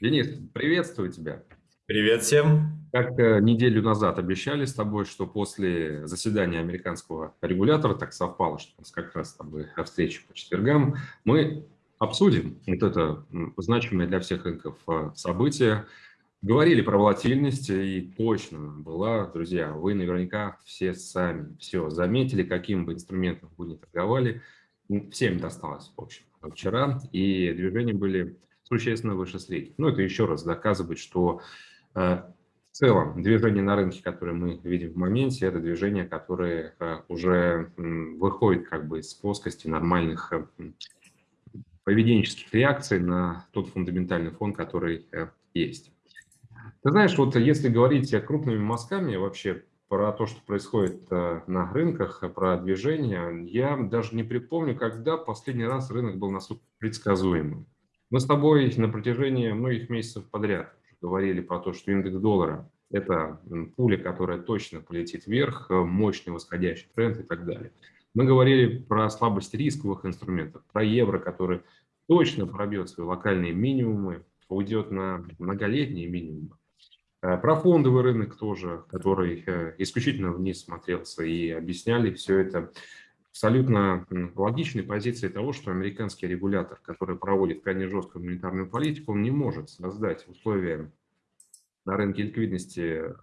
Денис, приветствую тебя. Привет всем. Как э, неделю назад обещали с тобой, что после заседания американского регулятора, так совпало, что у нас как раз с тобой встреча по четвергам, мы обсудим вот это значимое для всех рынков э, событие. Говорили про волатильность, и точно была, друзья, вы наверняка все сами все заметили, каким бы инструментом вы не торговали, всем досталось, в общем, вчера, и движения были существенно выше средних. Ну, это еще раз доказывает, что э, в целом движение на рынке, которое мы видим в моменте, это движение, которое э, уже выходит как бы из плоскости нормальных э, поведенческих реакций на тот фундаментальный фон, который есть. Ты знаешь, вот если говорить крупными мазками вообще про то, что происходит на рынках, про движение, я даже не припомню, когда последний раз рынок был настолько предсказуемым. Мы с тобой на протяжении многих месяцев подряд говорили про то, что индекс доллара – это пуля, которая точно полетит вверх, э, мощный восходящий тренд и так далее. Мы говорили про слабость рисковых инструментов, про евро, который точно пробьет свои локальные минимумы, уйдет на многолетние минимумы. Э, про фондовый рынок тоже, который э, исключительно вниз смотрелся и объясняли все это абсолютно логичной позиции того, что американский регулятор, который проводит крайне жесткую монетарную политику, он не может создать условия на рынке ликвидности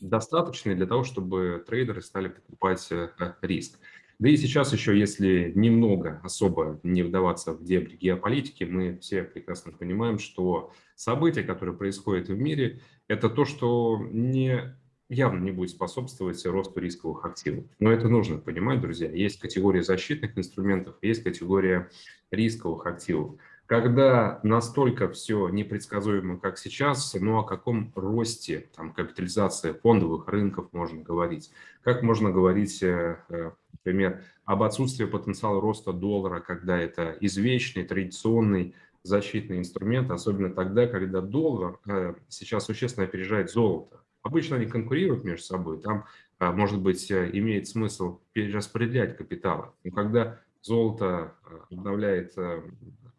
достаточные для того, чтобы трейдеры стали покупать э, риск. Да и сейчас еще, если немного особо не вдаваться в дебри геополитики, мы все прекрасно понимаем, что события, которые происходят в мире, это то, что не явно не будет способствовать росту рисковых активов. Но это нужно понимать, друзья. Есть категория защитных инструментов, есть категория рисковых активов. Когда настолько все непредсказуемо, как сейчас, ну о каком росте там, капитализации фондовых рынков можно говорить? Как можно говорить, э, э, например, об отсутствии потенциала роста доллара, когда это извечный, традиционный защитный инструмент, особенно тогда, когда доллар э, сейчас существенно опережает золото. Обычно они конкурируют между собой, там, а, может быть, э, имеет смысл перераспределять капиталы. Но когда золото э, обновляет э,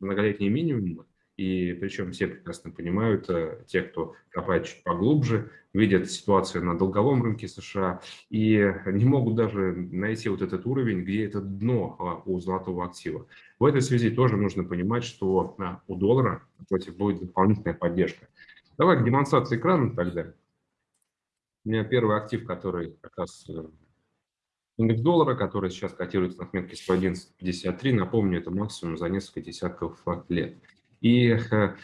многолетние минимумы, и причем все прекрасно понимают, те, кто копает чуть поглубже, видят ситуацию на долговом рынке США и не могут даже найти вот этот уровень, где это дно а, у золотого актива. В этой связи тоже нужно понимать, что а, у доллара против будет дополнительная поддержка. Давай к демонстрации экрана тогда. У меня первый актив, который как раз э, индекс доллара, который сейчас котируется на отметке 111.53. Напомню, это максимум за несколько десятков лет. И э,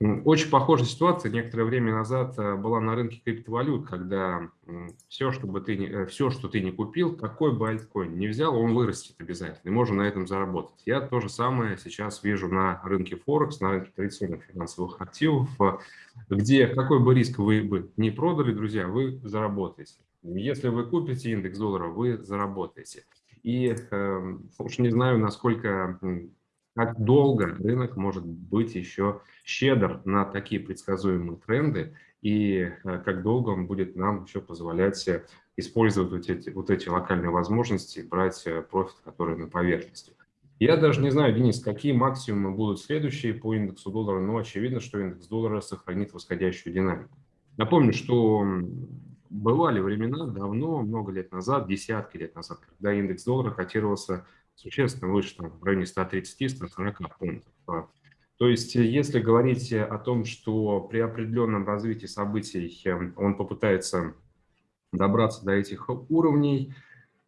очень похожая ситуация некоторое время назад э, была на рынке криптовалют, когда все, чтобы ты, э, все, что ты не купил, какой бы альткоин не взял, он вырастет обязательно, и можно на этом заработать. Я то же самое сейчас вижу на рынке Форекс, на рынке традиционных финансовых активов, э, где какой бы риск вы бы не продали, друзья, вы заработаете. Если вы купите индекс доллара, вы заработаете. И э, уж не знаю, насколько как долго рынок может быть еще щедр на такие предсказуемые тренды, и э, как долго он будет нам еще позволять использовать вот эти, вот эти локальные возможности, брать э, профит, который на поверхности. Я даже не знаю, Денис, какие максимумы будут следующие по индексу доллара, но очевидно, что индекс доллара сохранит восходящую динамику. Напомню, что бывали времена давно, много лет назад, десятки лет назад, когда индекс доллара котировался существенно выше, там, в районе 130-140 пунктов. А, то есть, э, если говорить о том, что при определенном развитии событий эм, он попытается добраться до этих уровней,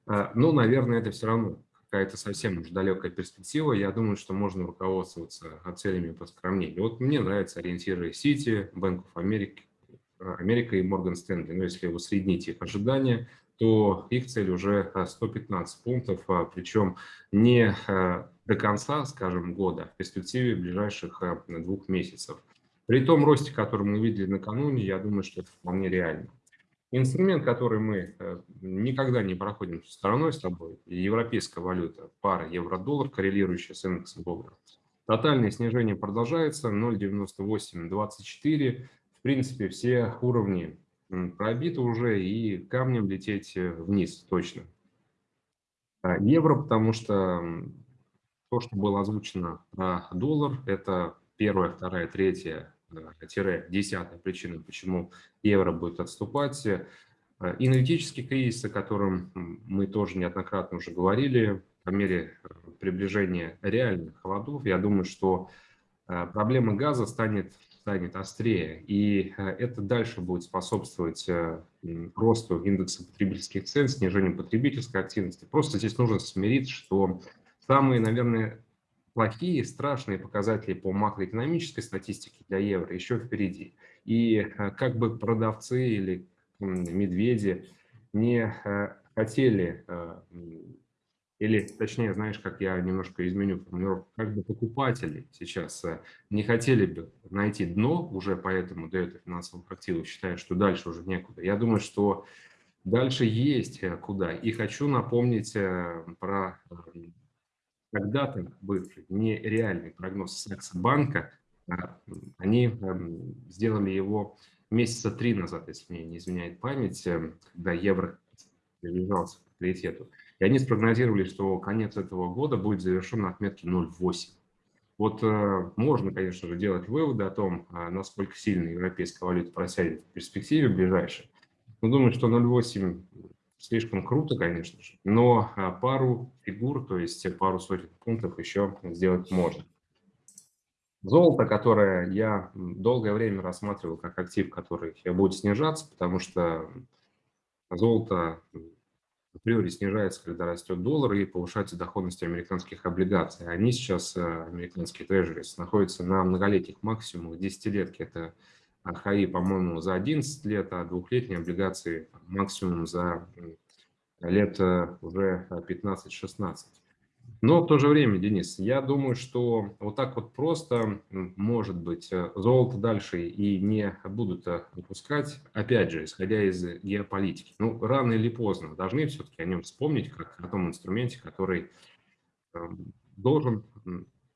э, ну, наверное, это все равно какая-то совсем уж далекая перспектива. Я думаю, что можно руководствоваться целями поскромнее. Вот мне нравятся ориентиры City, Bank of э, Америка и Morgan Stanley. Но если усреднить их ожидания, то их цель уже 115 пунктов, а, причем не а, до конца, скажем, года, а в перспективе ближайших двух месяцев. При том росте, который мы видели накануне, я думаю, что это вполне реально. Инструмент, который мы никогда не проходим стороной с тобой, европейская валюта, пара евро-доллар, коррелирующая с индексом доллара. Тотальное снижение продолжается, 0,9824. В принципе, все уровни пробито уже и камнем лететь э, вниз точно. А евро, потому что то, что было озвучено про доллар, это первая, вторая, третья, тире десятая причина, почему евро будет отступать. Энергетический кризис, о котором мы тоже неоднократно уже говорили, по мере приближения реальных холодов, я думаю, что проблема газа станет станет острее, и э, это дальше будет способствовать э, росту индекса потребительских цен, снижению потребительской активности. Просто здесь нужно смириться, что самые, наверное, плохие, страшные показатели по макроэкономической статистике для евро еще впереди. И как бы продавцы или медведи не хотели или, точнее, знаешь, как я немножко изменю формулировку, как бы покупатели сейчас э, не хотели бы найти дно уже, поэтому дают финансовых активов, считая, что дальше уже некуда. Я думаю, что дальше есть э, куда. И хочу напомнить э, про когда-то бывший нереальный прогноз Саксобанка. Они эм, сделали его месяца три назад, если мне не изменяет память, когда евро приближался к паритету. И они спрогнозировали, что конец этого года будет завершен на отметке 0,8. Вот э, можно, конечно же, делать выводы о том, э, насколько сильно европейская валюта просядет в перспективе ближайшей. Но думаю, что 0,8 слишком круто, конечно же, но э, пару фигур, то есть пару сотен пунктов еще сделать можно. Золото, которое я долгое время рассматривал как актив, который будет снижаться, потому что золото априори снижается, когда растет доллар и повышается доходность американских облигаций. Они сейчас, э, американские трежерис, находятся на многолетних максимумах, десятилетки. Это ХАИ, по-моему, за 11 лет, а двухлетние облигации максимум за лет э, уже 15-16. Но в то же время, Денис, я думаю, что вот так вот просто, может быть, э, золото дальше и не будут э, выпускать, опять же, исходя из геополитики. Ну, рано или поздно должны все-таки о нем вспомнить, как о том инструменте, который эм, должен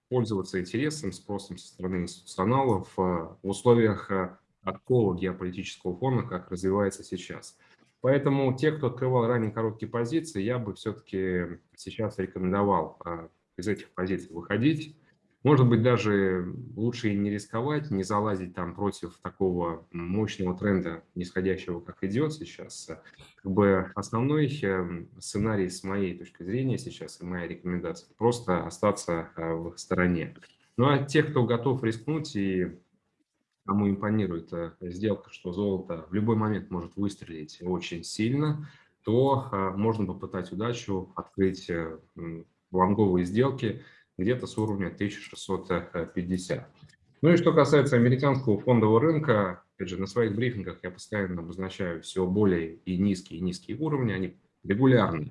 пользоваться интересом, спросом со стороны институционалов э, в условиях такого геополитического фона, как развивается сейчас. Поэтому те, кто открывал ранее короткие позиции, я бы все-таки сейчас рекомендовал а, из этих позиций выходить. Может быть, даже лучше и не рисковать, не залазить там против такого мощного тренда, нисходящего, как идет сейчас. Как бы основной эм, сценарий с моей точки зрения сейчас и моя рекомендация – просто остаться а, в стороне. Ну а те, кто готов рискнуть и кому импонирует э, сделка, что золото в любой момент может выстрелить очень сильно, то э, можно попытать удачу открыть э, лонговые сделки где-то с уровня 1650. Ну и что касается американского фондового рынка, опять же, на своих брифингах я постоянно обозначаю все более и низкие и низкие уровни, они регулярно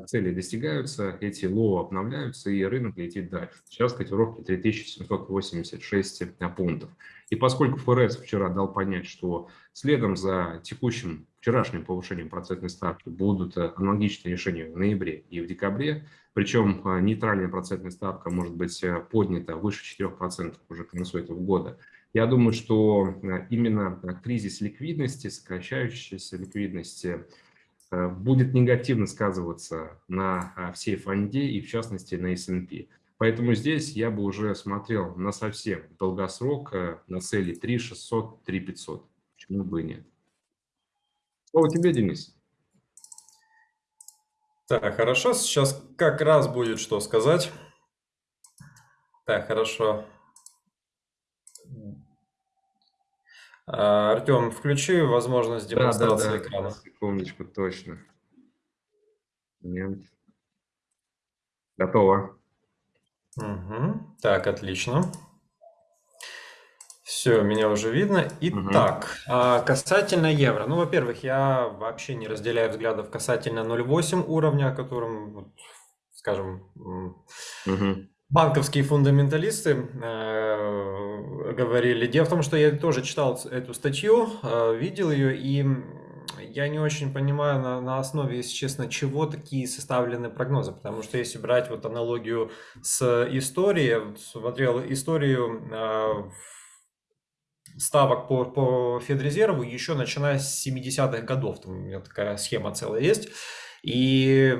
цели достигаются, эти low обновляются, и рынок летит дальше. Сейчас котировки 3786 пунктов. И поскольку ФРС вчера дал понять, что следом за текущим вчерашним повышением процентной ставки будут э, аналогичные решения в ноябре и в декабре, причем э, нейтральная процентная ставка может быть э, поднята выше 4% уже к концу этого года, я думаю, что именно кризис ликвидности, сокращающаяся ликвидности, Э, будет негативно сказываться на а, всей фонде и в частности на S&P. Поэтому здесь я бы уже смотрел на совсем долгосрок, э, на цели 3 600, 3 500. Почему бы и нет? Слово тебе, Денис. Так, хорошо. Сейчас как раз будет что сказать. Так, хорошо. Артем, включи возможность демонстрации да, да, да. экрана. Секундочку, точно. Нет. Готово. Угу. Так, отлично. Все, меня уже видно. Итак, угу. касательно евро. Ну, во-первых, я вообще не разделяю взглядов касательно 0,8 уровня, о котором, скажем, угу банковские фундаменталисты э, говорили. Дело в том, что я тоже читал эту статью, э, видел ее, и я не очень понимаю на, на основе, если честно, чего такие составлены прогнозы. Потому что если брать вот аналогию с историей, смотрел историю э, ставок по, по Федрезерву еще начиная с 70-х годов. Там у меня такая схема целая есть. И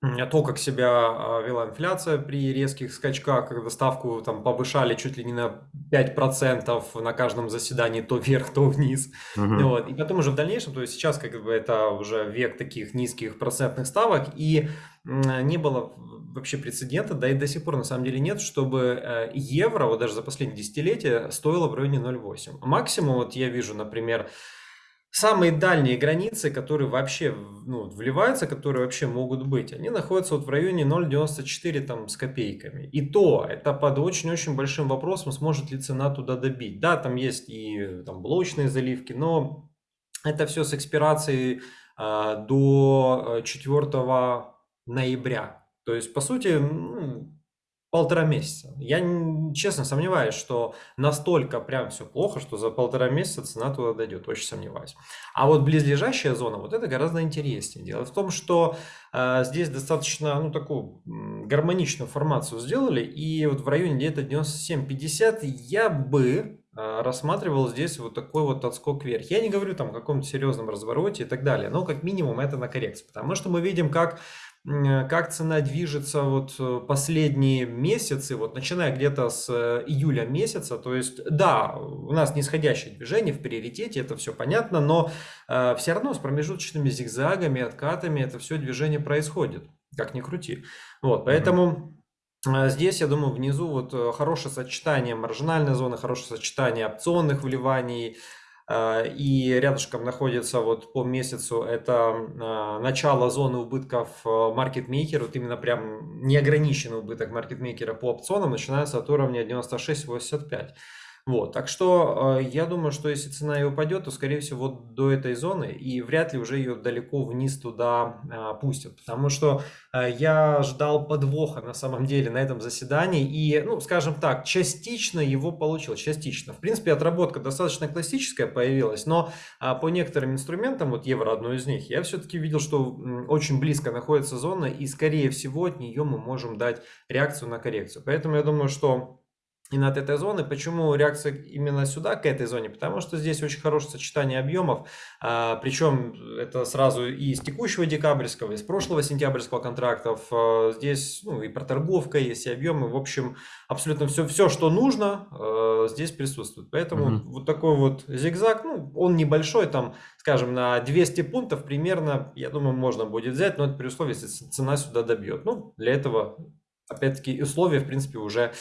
то, как себя а, вела инфляция при резких скачках, когда ставку там повышали чуть ли не на 5% на каждом заседании, то вверх, то вниз. Uh-huh. Вот. И потом уже в дальнейшем, то есть сейчас как бы это уже век таких низких процентных ставок, и не было вообще прецедента, да и до сих пор на самом деле нет, чтобы э, евро, вот даже за последние десятилетия, стоило в районе 0,8. Максимум, вот я вижу, например, самые дальние границы, которые вообще ну, вливаются, которые вообще могут быть, они находятся вот в районе 0,94 там с копейками. И то, это под очень-очень большим вопросом, сможет ли цена туда добить. Да, там есть и там блочные заливки, но это все с экспирацией а, до 4 э, ноября. То есть, по сути, ну, полтора месяца. Я честно сомневаюсь, что настолько прям все плохо, что за полтора месяца цена туда дойдет. Очень сомневаюсь. А вот близлежащая зона, вот это гораздо интереснее. Дело в том, что э, здесь достаточно, ну, такую гармоничную формацию сделали. И вот в районе где-то 97-50 я бы э, рассматривал здесь вот такой вот отскок вверх. Я не говорю там о каком-то серьезном развороте и так далее, но как минимум это на коррекцию. Потому что мы видим, как как цена движется вот э, последние месяцы, вот начиная где-то с э, июля месяца, то есть да, у нас нисходящее движение в приоритете, это все понятно, но э, все равно с промежуточными зигзагами, откатами это все движение происходит, как ни крути. Вот, поэтому... Здесь, я думаю, внизу вот хорошее сочетание маржинальной зоны, хорошее сочетание опционных вливаний, и рядышком находится вот по месяцу это а, начало зоны убытков маркетмейкера, вот именно прям неограниченный убыток маркетмейкера по опционам начинается от уровня 96.85. Вот, так что э, я думаю, что если цена и упадет, то, скорее всего, до этой зоны, и вряд ли уже ее далеко вниз туда э, пустят, потому что э, я ждал подвоха на самом деле на этом заседании, и, ну, скажем так, частично его получил, частично. В принципе, отработка достаточно классическая появилась, но э, по некоторым инструментам, вот евро одно из них, я все-таки видел, что очень близко находится зона, и, скорее всего, от нее мы можем дать реакцию на коррекцию. Поэтому я думаю, что и над этой зоны. Почему реакция именно сюда, к этой зоне? Потому что здесь очень хорошее сочетание объемов, а, причем это сразу и из текущего декабрьского, и из прошлого сентябрьского контрактов. А, здесь ну, и проторговка, есть и объемы. В общем, абсолютно все, все что нужно, а, здесь присутствует. Поэтому mm-hmm. вот такой вот зигзаг, ну, он небольшой, там, скажем, на 200 пунктов примерно, я думаю, можно будет взять, но это при условии, если цена сюда добьет. Ну, для этого, опять-таки, условия, в принципе, уже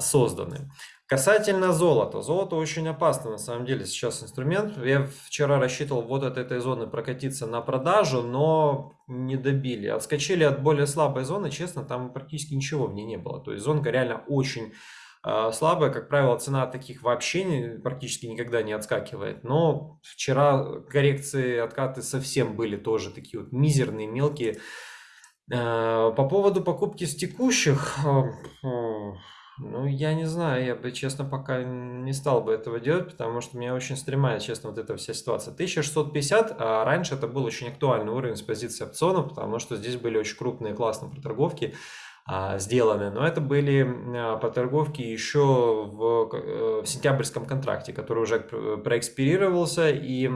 созданы. Касательно золота. Золото очень опасно на самом деле сейчас инструмент. Я вчера рассчитывал вот от этой зоны прокатиться на продажу, но не добили. Отскочили от более слабой зоны, честно, там практически ничего в ней не было. То есть зонка реально очень э, слабая. Как правило, цена таких вообще не, практически никогда не отскакивает. Но вчера коррекции, откаты совсем были тоже такие вот мизерные, мелкие. Э, по поводу покупки с текущих... Э, ну, я не знаю, я бы, честно, пока не стал бы этого делать, потому что меня очень стремает, честно, вот эта вся ситуация. 1650, а раньше это был очень актуальный уровень с позиции опционов, потому что здесь были очень крупные классные проторговки а, сделаны, но это были а, проторговки еще в, э, в сентябрьском контракте, который уже проэкспирировался, и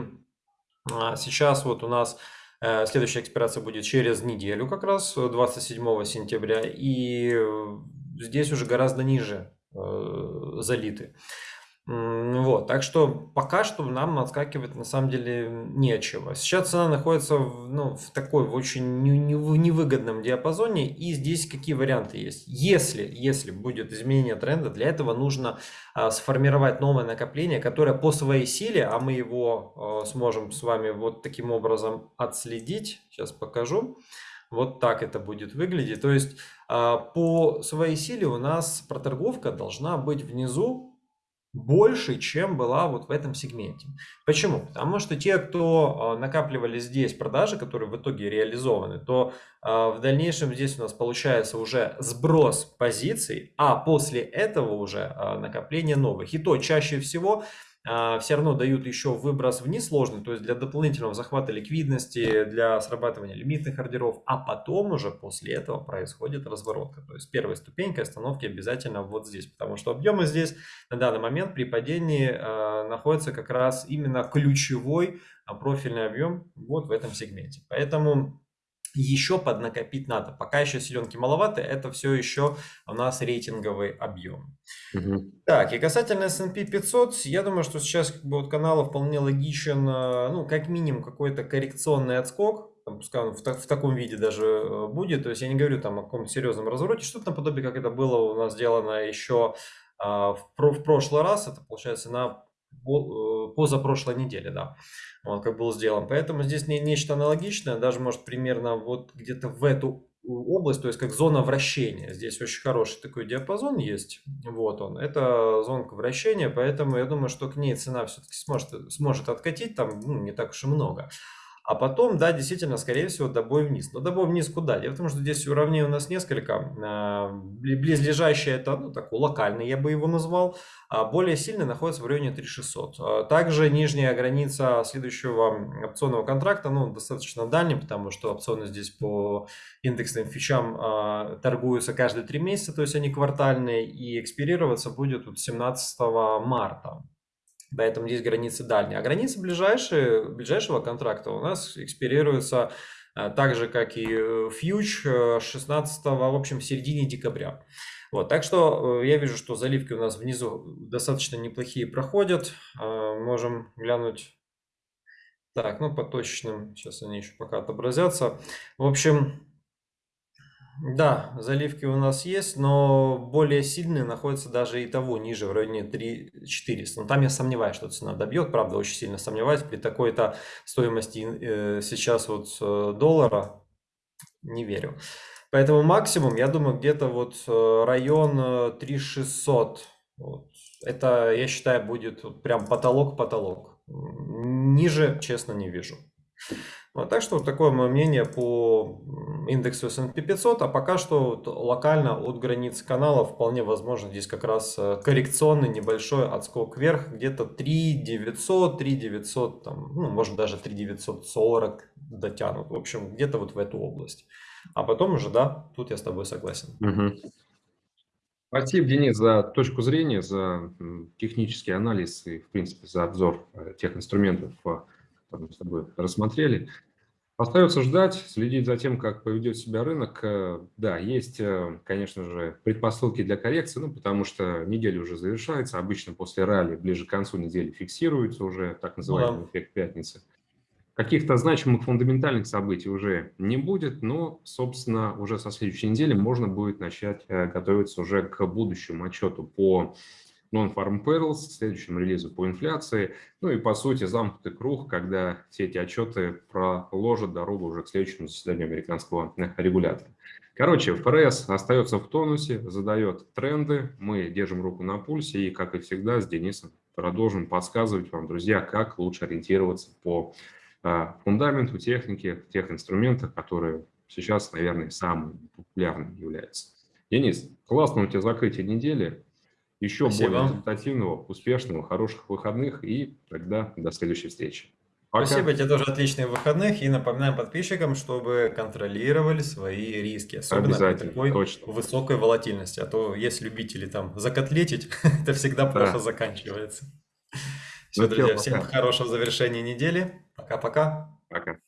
а, сейчас вот у нас э, Следующая экспирация будет через неделю, как раз 27 сентября. И здесь уже гораздо ниже э, залиты. Вот, так что пока что нам отскакивать на самом деле нечего. Сейчас цена находится в, ну, в такой в очень невыгодном диапазоне, и здесь какие варианты есть. Если, если будет изменение тренда, для этого нужно а, сформировать новое накопление, которое по своей силе, а мы его а, сможем с вами вот таким образом отследить, сейчас покажу, вот так это будет выглядеть. То есть а, по своей силе у нас проторговка должна быть внизу больше, чем была вот в этом сегменте. Почему? Потому что те, кто а, накапливали здесь продажи, которые в итоге реализованы, то а, в дальнейшем здесь у нас получается уже сброс позиций, а после этого уже накопление новых. И то чаще всего все равно дают еще выброс вниз сложный, то есть для дополнительного захвата ликвидности, для срабатывания лимитных ордеров, а потом уже после этого происходит разворотка. То есть первая ступенька остановки обязательно вот здесь, потому что объемы здесь на данный момент при падении э, находится как раз именно ключевой а, профильный объем вот в этом сегменте. Поэтому еще поднакопить надо. Пока еще селенки маловато, это все еще у нас рейтинговый объем. Угу. Так, и касательно S&P 500, я думаю, что сейчас как бы, вот канала вполне логичен, э, ну, как минимум, какой-то коррекционный отскок, там, пускай он в, так, в таком виде даже э, будет, то есть я не говорю там о каком-то серьезном развороте, что-то наподобие, как это было у нас сделано еще а, в, в прошлый раз, это получается на позапрошлой неделе, да, вот, как был сделан. Поэтому здесь не, нечто аналогичное, даже может примерно вот где-то в эту область, то есть как зона вращения. Здесь очень хороший такой диапазон есть, вот он, это зонка вращения, поэтому я думаю, что к ней цена все-таки сможет, сможет откатить, там ну, не так уж и много. А потом, да, действительно, скорее всего, добой вниз. Но добой вниз куда? Дело в том, что здесь уровней у нас несколько. А, близлежащее это, ну, такой локальный, я бы его назвал. А более сильный находится в районе 3600. А также нижняя граница следующего опционного контракта, ну, достаточно дальняя, потому что опционы здесь по индексным фичам торгуются каждые три месяца, то есть они квартальные, и экспирироваться будет 17 марта. Поэтому здесь границы дальние. А границы ближайшие, ближайшего контракта у нас экспирируются э, так же, как и э, фьюч 16, в общем, в середине декабря. Вот, так что э, я вижу, что заливки у нас внизу достаточно неплохие проходят. Можем глянуть. Так, ну по точным, сейчас они еще пока отобразятся. В общем, да, заливки у нас есть, но более сильные находятся даже и того ниже, в районе 3 400. Но там я сомневаюсь, что цена добьет, правда, очень сильно сомневаюсь. При такой-то стоимости э, сейчас вот э, доллара не верю. Поэтому максимум, я думаю, где-то вот э, район 3600. Вот. Это, я считаю, будет прям потолок-потолок. Ниже, честно, не вижу. Вот, так что вот такое мое мнение по индексу S&P 500, а пока что локально от границы канала вполне возможно здесь как раз э, коррекционный небольшой отскок вверх, где-то 3 900, 3 900, там, ну, может даже 3 940 дотянут, в общем, где-то вот в эту область. А потом уже, да, тут я с тобой согласен. Угу. Спасибо, Денис, за точку зрения, за технический анализ и, в принципе, за обзор э, тех инструментов, э, которые мы с тобой рассмотрели. Остается ждать, следить за тем, как поведет себя рынок. Э, да, есть, э, конечно же, предпосылки для коррекции, ну, потому что неделя уже завершается. Обычно после ралли ближе к концу недели фиксируется уже так называемый да. эффект пятницы. Каких-то значимых фундаментальных событий уже не будет, но, собственно, уже со следующей недели можно будет начать э, готовиться уже к будущему отчету по Non-Farm Payrolls, следующем релизу по инфляции. Ну и, по сути, замкнутый круг, когда все эти отчеты проложат дорогу уже к следующему заседанию американского регулятора. Короче, ФРС остается в тонусе, задает тренды, мы держим руку на пульсе и, как и всегда, с Денисом продолжим подсказывать вам, друзья, как лучше ориентироваться по а, фундаменту техники, тех инструментах, которые сейчас, наверное, самыми популярными являются. Денис, классно у тебя закрытие недели. Еще Спасибо. более результативного, успешного, хороших выходных и тогда до следующей встречи. Пока. Спасибо тебе тоже отличных выходных и напоминаем подписчикам, чтобы контролировали свои риски, особенно при такой точно. высокой волатильности. А то есть любители там закотлетить, это всегда плохо да. заканчивается. Все, ну, друзья, всем хорошего завершения недели. Пока-пока. Пока. -пока. Пока.